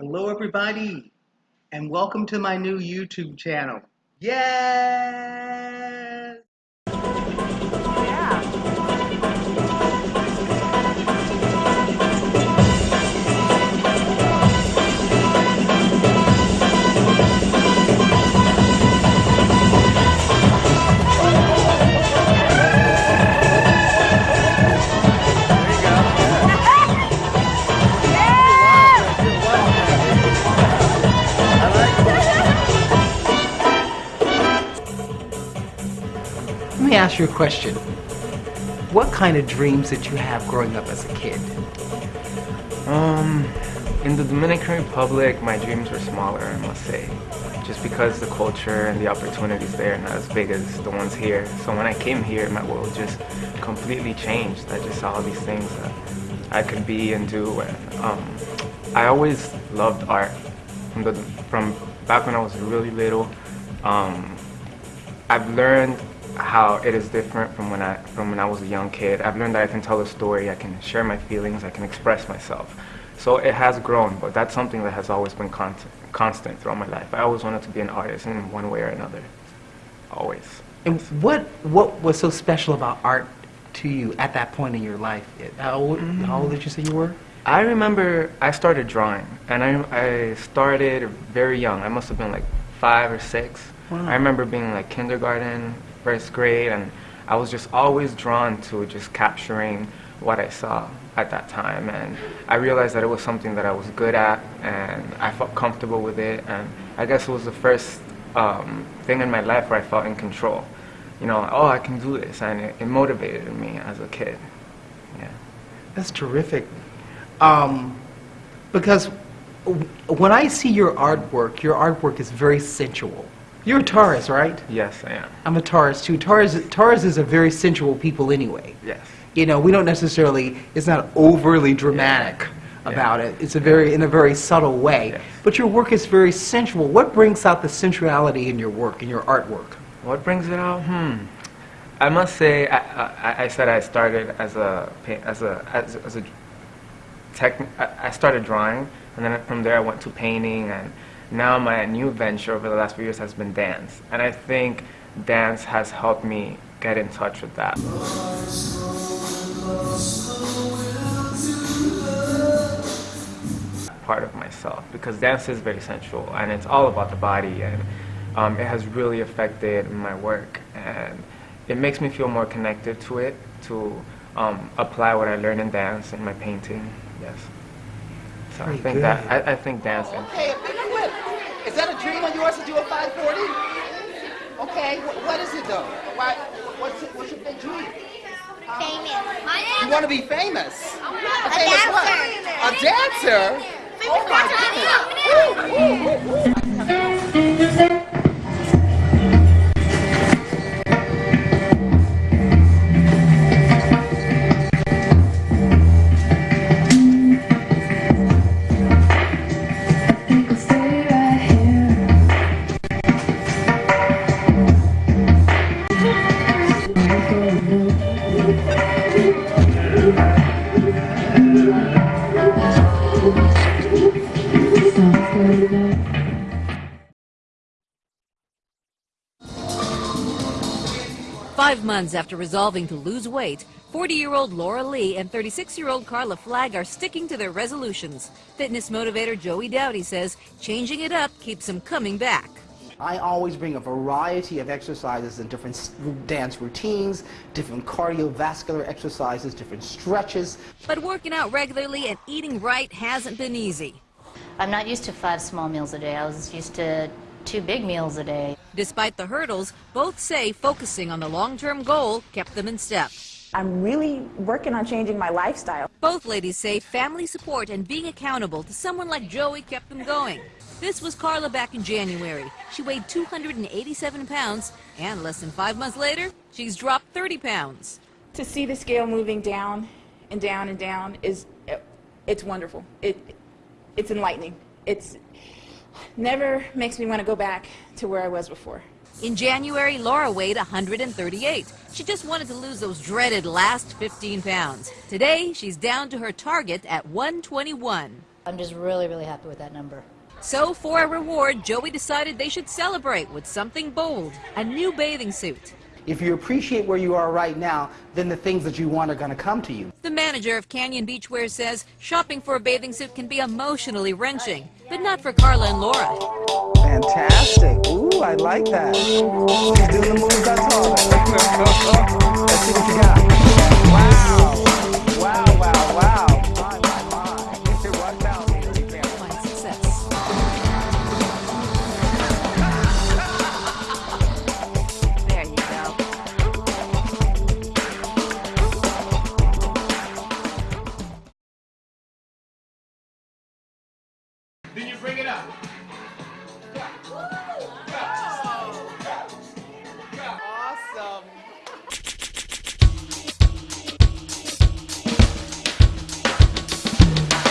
Hello everybody and welcome to my new YouTube channel. Yes! Me ask you a question. What kind of dreams did you have growing up as a kid? Um, in the Dominican Republic, my dreams were smaller, I must say. Just because the culture and the opportunities there are not as big as the ones here. So when I came here, my world just completely changed. I just saw all these things that I could be and do. And um, I always loved art. From, the, from back when I was really little, um, I've learned how it is different from when I from when I was a young kid. I've learned that I can tell a story, I can share my feelings, I can express myself. So it has grown, but that's something that has always been constant, constant throughout my life. I always wanted to be an artist in one way or another. Always. And what what was so special about art to you at that point in your life? How old, how old did you say you were? I remember I started drawing, and I, I started very young. I must have been like five or six. Wow. I remember being like kindergarten, first grade, and I was just always drawn to just capturing what I saw at that time. And I realized that it was something that I was good at, and I felt comfortable with it. And I guess it was the first um, thing in my life where I felt in control. You know, oh, I can do this, and it, it motivated me as a kid. Yeah. That's terrific. Um, because when I see your artwork, your artwork is very sensual. You're a Taurus, right? Yes, I am. I'm a Taurus too. Taurus, Taurus is a very sensual people anyway. Yes. You know, we don't necessarily, it's not overly dramatic about it. It's a very, in a very subtle way. Yes. But your work is very sensual. What brings out the sensuality in your work, in your artwork? What brings it out? Hmm. I must say, I, I, I said I started as a as a as, as a tech. I started drawing, and then from there I went to painting, and now my new venture over the last few years has been dance. And I think dance has helped me get in touch with that. Part of myself because dance is very sensual and it's all about the body and um, it has really affected my work and it makes me feel more connected to it to um, apply what I learned in dance in my painting. Yes. So Very I think good. that I, I think dance. and- Okay, a big whip. Is that a dream of yours to do a 540? Okay, wh- what is it though? Why, what's, it, what's your big dream? Famous. You want to be famous? A famous what? dancer. A dancer? Oh my goodness. Five months after resolving to lose weight, 40-year-old Laura Lee and 36-year-old Carla Flagg are sticking to their resolutions. Fitness motivator Joey Dowdy says changing it up keeps them coming back. I always bring a variety of exercises and different dance routines, different cardiovascular exercises, different stretches. But working out regularly and eating right hasn't been easy. I'm not used to five small meals a day. I was used to two big meals a day. Despite the hurdles, both say focusing on the long-term goal kept them in step. I'm really working on changing my lifestyle. Both ladies say family support and being accountable to someone like Joey kept them going. This was Carla back in January. She weighed 287 pounds, and less than five months later, she's dropped 30 pounds. To see the scale moving down and down and down is, it's wonderful. It, it's enlightening. It's never makes me want to go back to where I was before. In January, Laura weighed 138. She just wanted to lose those dreaded last 15 pounds. Today, she's down to her target at 121. I'm just really, really happy with that number. So for a reward, Joey decided they should celebrate with something bold, a new bathing suit. If you appreciate where you are right now, then the things that you want are going to come to you. The manager of Canyon Beachwear says shopping for a bathing suit can be emotionally wrenching, but not for Carla and Laura. Fantastic. Ooh, I like that. She's doing the moves I taught. Let's see what you got.